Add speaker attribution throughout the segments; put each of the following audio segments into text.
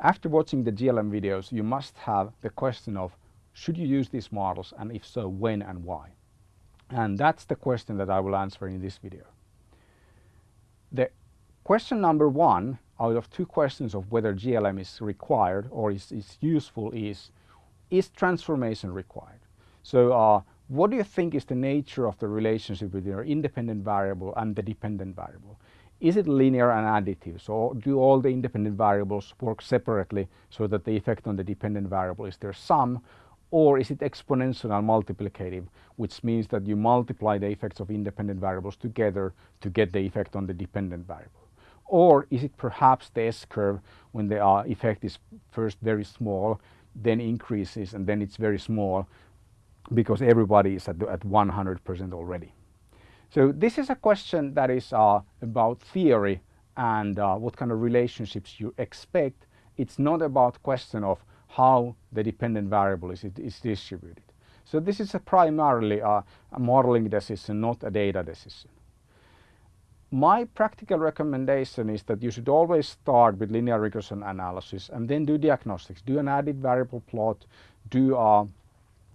Speaker 1: After watching the GLM videos, you must have the question of should you use these models and if so, when and why? And that's the question that I will answer in this video. The question number one out of two questions of whether GLM is required or is, is useful is, is transformation required? So uh, what do you think is the nature of the relationship between your independent variable and the dependent variable? Is it linear and additive? So do all the independent variables work separately so that the effect on the dependent variable is their sum? Or is it exponential and multiplicative, which means that you multiply the effects of independent variables together to get the effect on the dependent variable? Or is it perhaps the S-curve when the uh, effect is first very small, then increases and then it's very small because everybody is at, at 100% already. So this is a question that is uh, about theory and uh, what kind of relationships you expect. It's not about question of how the dependent variable is, is distributed. So this is a primarily a, a modeling decision, not a data decision. My practical recommendation is that you should always start with linear regression analysis and then do diagnostics. Do an added variable plot, do a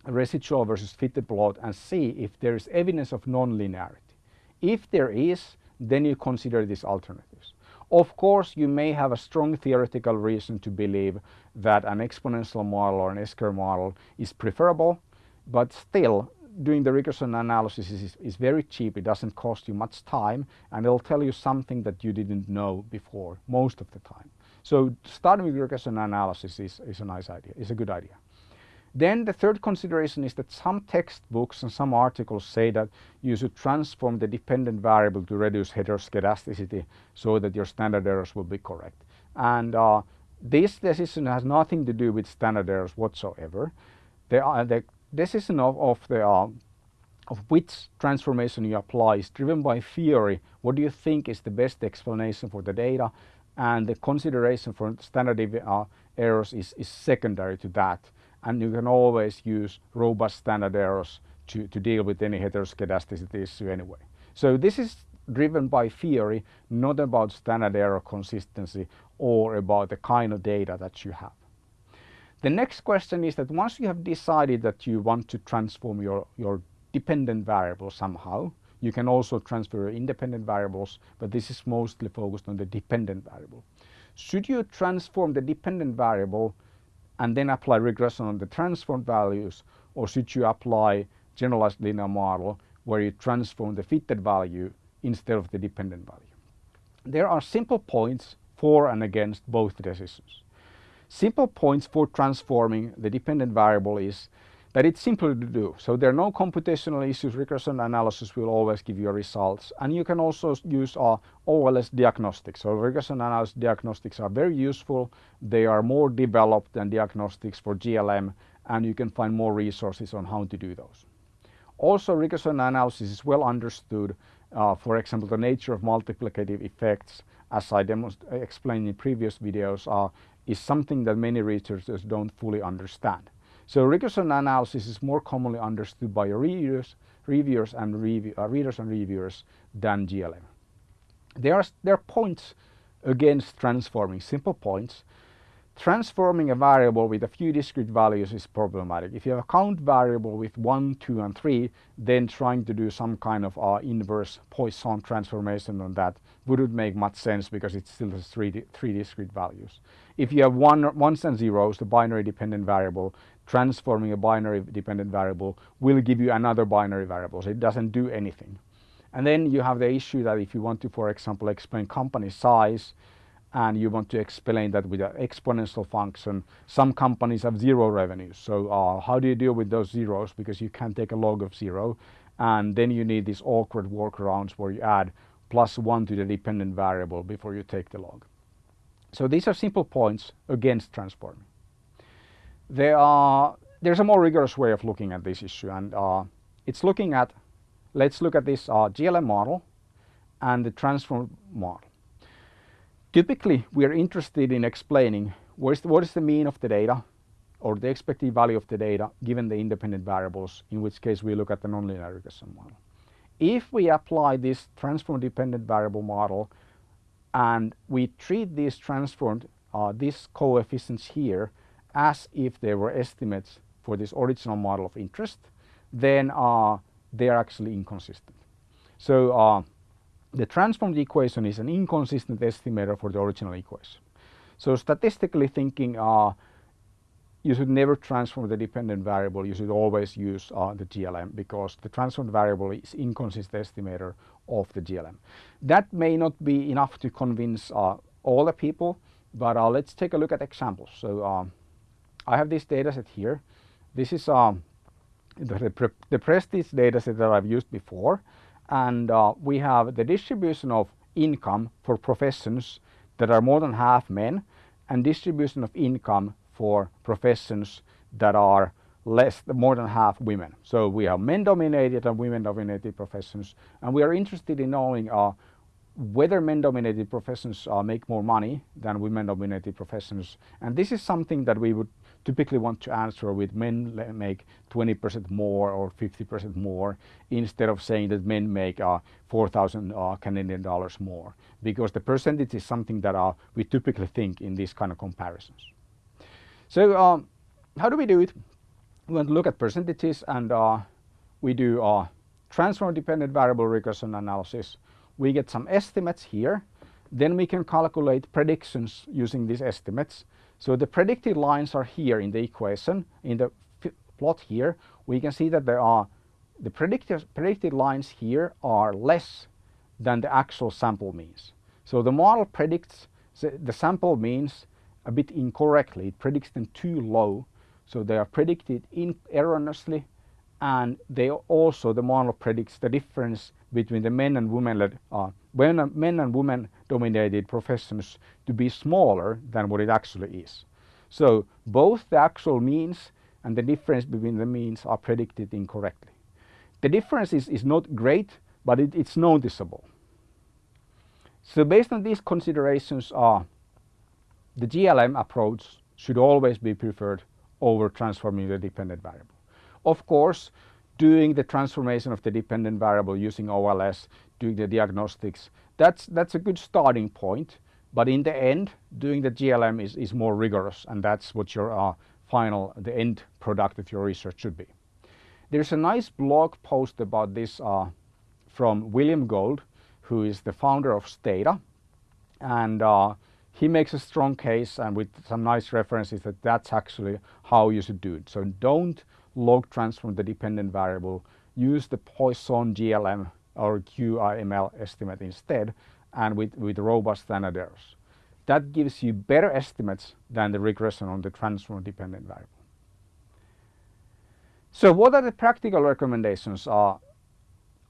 Speaker 1: residual versus fitted plot and see if there is evidence of non-linearity. If there is, then you consider these alternatives. Of course, you may have a strong theoretical reason to believe that an exponential model or an S-curve model is preferable, but still doing the regression analysis is, is, very cheap. It doesn't cost you much time and it'll tell you something that you didn't know before most of the time. So starting with regression analysis is, is a nice idea, is a good idea. Then the third consideration is that some textbooks and some articles say that you should transform the dependent variable to reduce heteroscedasticity so that your standard errors will be correct. And uh, this decision has nothing to do with standard errors whatsoever. The, uh, the decision of, of the uh, of which transformation you apply is driven by theory. What do you think is the best explanation for the data? And the consideration for standard uh, errors is, is secondary to that and you can always use robust standard errors to, to deal with any heteroscedasticity issue anyway. So this is driven by theory, not about standard error consistency or about the kind of data that you have. The next question is that once you have decided that you want to transform your, your dependent variable somehow, you can also transfer your independent variables, but this is mostly focused on the dependent variable. Should you transform the dependent variable and then apply regression on the transformed values or should you apply generalized linear model where you transform the fitted value instead of the dependent value. There are simple points for and against both decisions. Simple points for transforming the dependent variable is that it's simpler to do. So there are no computational issues. Regression analysis will always give you results. And you can also use uh, OLS diagnostics. So regression analysis diagnostics are very useful. They are more developed than diagnostics for GLM and you can find more resources on how to do those. Also regression analysis is well understood. Uh, for example, the nature of multiplicative effects as I explained in previous videos uh, is something that many researchers don't fully understand. So regression analysis is more commonly understood by readers, reviewers and review, uh, readers and reviewers than GLM. There are, there are points against transforming, simple points. Transforming a variable with a few discrete values is problematic. If you have a count variable with 1, 2 and 3, then trying to do some kind of uh, inverse Poisson transformation on that wouldn't make much sense because it still has three, three discrete values. If you have one, ones and zeros, the binary dependent variable, transforming a binary dependent variable will give you another binary variable. So it doesn't do anything. And then you have the issue that if you want to, for example, explain company size and you want to explain that with an exponential function, some companies have zero revenues. So uh, how do you deal with those zeros? Because you can't take a log of zero. And then you need these awkward workarounds where you add plus one to the dependent variable before you take the log. So these are simple points against transforming. There are, there's a more rigorous way of looking at this issue and uh, it's looking at, let's look at this uh, GLM model and the transform model. Typically, we are interested in explaining what is, the, what is the mean of the data or the expected value of the data given the independent variables, in which case we look at the nonlinear regression model. If we apply this transform dependent variable model and we treat these transformed uh, these coefficients here as if they were estimates for this original model of interest, then uh, they are actually inconsistent. So uh, the transformed equation is an inconsistent estimator for the original equation. So statistically thinking, uh, you should never transform the dependent variable. You should always use uh, the GLM because the transformed variable is inconsistent estimator of the GLM. That may not be enough to convince uh, all the people, but uh, let's take a look at examples. So I have this data set here. This is um, the, the Prestige data set that I've used before and uh, we have the distribution of income for professions that are more than half men and distribution of income for professions that are less more than half women. So we have men dominated and women dominated professions and we are interested in knowing uh, whether men dominated professions uh, make more money than women dominated professions and this is something that we would typically want to answer with men make 20% more or 50% more instead of saying that men make uh, 4,000 uh, Canadian dollars more because the percentage is something that uh, we typically think in these kind of comparisons. So um, how do we do it? We want to look at percentages and uh, we do uh, transform dependent variable regression analysis. We get some estimates here. Then we can calculate predictions using these estimates so the predicted lines are here in the equation, in the plot here. We can see that there are the predicted, predicted lines here are less than the actual sample means. So the model predicts the sample means a bit incorrectly. It predicts them too low. So they are predicted erroneously and they also, the model predicts the difference between the men and women uh, when men and women dominated professions to be smaller than what it actually is. So both the actual means and the difference between the means are predicted incorrectly. The difference is, is not great, but it, it's noticeable. So based on these considerations, uh, the GLM approach should always be preferred over transforming the dependent variable. Of course, doing the transformation of the dependent variable using OLS, doing the diagnostics, that's, that's a good starting point. But in the end, doing the GLM is, is more rigorous and that's what your uh, final, the end product of your research should be. There's a nice blog post about this uh, from William Gould, who is the founder of Stata. And uh, he makes a strong case and with some nice references that that's actually how you should do it. So don't log transform the dependent variable, use the Poisson GLM or QIML estimate instead and with, with robust standard errors. That gives you better estimates than the regression on the transform dependent variable. So what are the practical recommendations? are?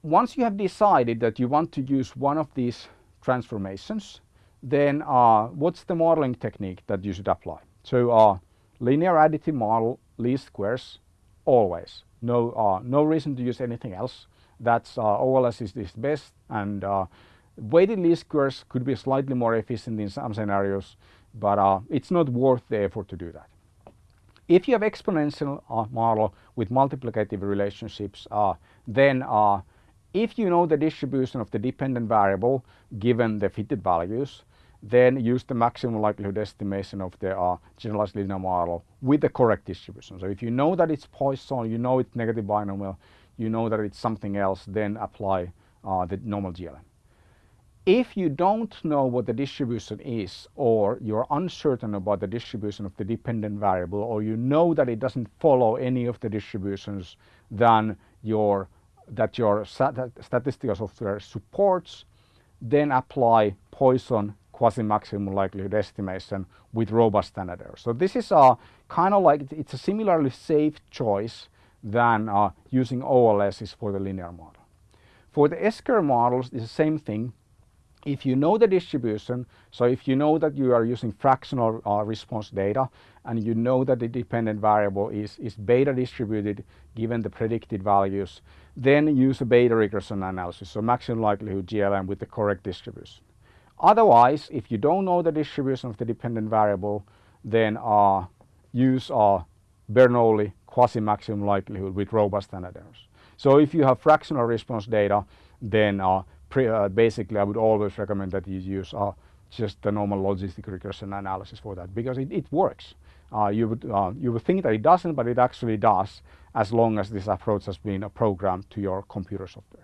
Speaker 1: once you have decided that you want to use one of these transformations, then uh, what's the modeling technique that you should apply? So uh, linear additive model least squares always. No, uh, no reason to use anything else. That's uh, OLS is, is best and uh, weighted least squares could be slightly more efficient in some scenarios, but uh, it's not worth the effort to do that. If you have exponential uh, model with multiplicative relationships, uh, then if you know the distribution of the dependent variable given the fitted values, then use the maximum likelihood estimation of the uh, generalized linear model with the correct distribution. So if you know that it's Poisson, you know it's negative binomial, you know that it's something else, then apply uh, the normal GLM. If you don't know what the distribution is or you're uncertain about the distribution of the dependent variable or you know that it doesn't follow any of the distributions your, that your statistical software supports, then apply Poisson quasi-maximum likelihood estimation with robust standard error. So this is a kind of like, it's a similarly safe choice than uh, using OLS for the linear model. For the S-curve models, it's the same thing. If you know the distribution, so if you know that you are using fractional uh, response data and you know that the dependent variable is, is beta distributed given the predicted values, then use a beta regression analysis, so maximum likelihood GLM with the correct distribution. Otherwise, if you don't know the distribution of the dependent variable, then uh, use uh, Bernoulli quasi-maximum likelihood with robust standard errors. So if you have fractional response data, then uh, uh, basically I would always recommend that you use uh, just the normal logistic regression analysis for that because it, it works. Uh, you would uh, you would think that it doesn't, but it actually does as long as this approach has been programmed to your computer software.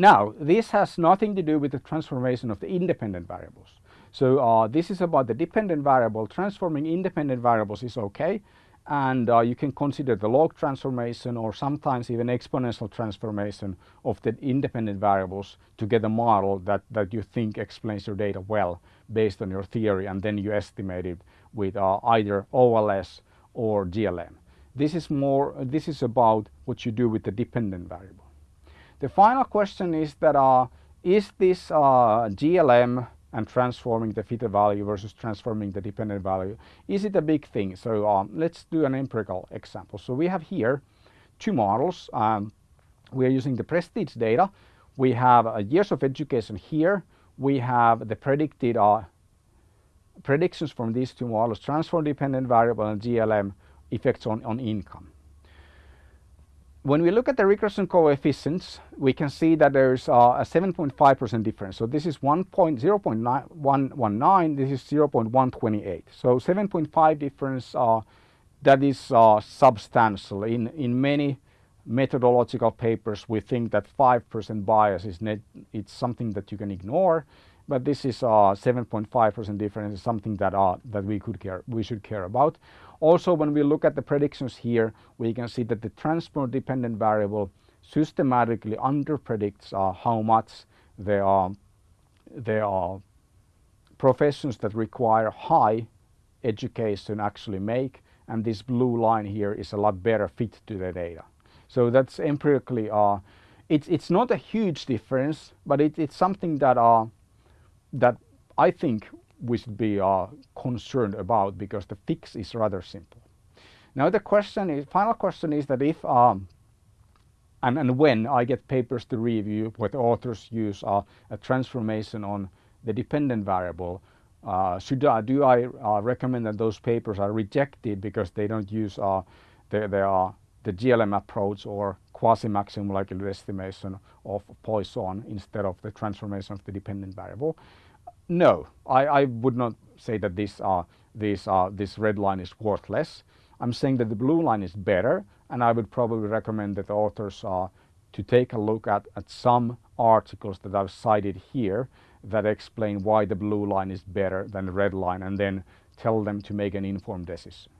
Speaker 1: Now, this has nothing to do with the transformation of the independent variables. So uh, this is about the dependent variable. Transforming independent variables is okay. And uh, you can consider the log transformation or sometimes even exponential transformation of the independent variables to get a model that, that you think explains your data well based on your theory and then you estimate it with uh, either OLS or GLM. This is more, this is about what you do with the dependent variable. The final question is that uh, is this uh, GLM and transforming the fitted value versus transforming the dependent value, is it a big thing? So um, let's do an empirical example. So we have here two models. Um, we are using the prestige data. We have uh, years of education here. We have the predicted uh, predictions from these two models, transform dependent variable and GLM effects on, on income when we look at the regression coefficients, we can see that there's uh, a 7.5% difference. So this is 1.0.119, this is 0.128. So 7.5 difference, uh, that is uh, substantial. In, in many methodological papers, we think that 5% bias is net, it's something that you can ignore. But this is 7.5% difference is something that, uh, that we, could care, we should care about. Also, when we look at the predictions here, we can see that the transport dependent variable systematically underpredicts uh, how much there are, there are professions that require high education actually make and this blue line here is a lot better fit to the data. So that's empirically, uh, it's, it's not a huge difference, but it, it's something that, uh, that I think we should be uh, concerned about because the fix is rather simple. Now the question is, final question is that if um, and, and when I get papers to review the authors use uh, a transformation on the dependent variable, uh, should I, do I uh, recommend that those papers are rejected because they don't use uh, the, the, the GLM approach or quasi-maximum likelihood estimation of Poisson instead of the transformation of the dependent variable? No, I, I would not say that this, red line is worthless. I'm saying that the blue line is better and I would probably recommend that the authors to take a look at, at some articles that I've cited here that explain why the blue line is better than the red line and then tell them to make an informed decision.